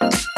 Bye.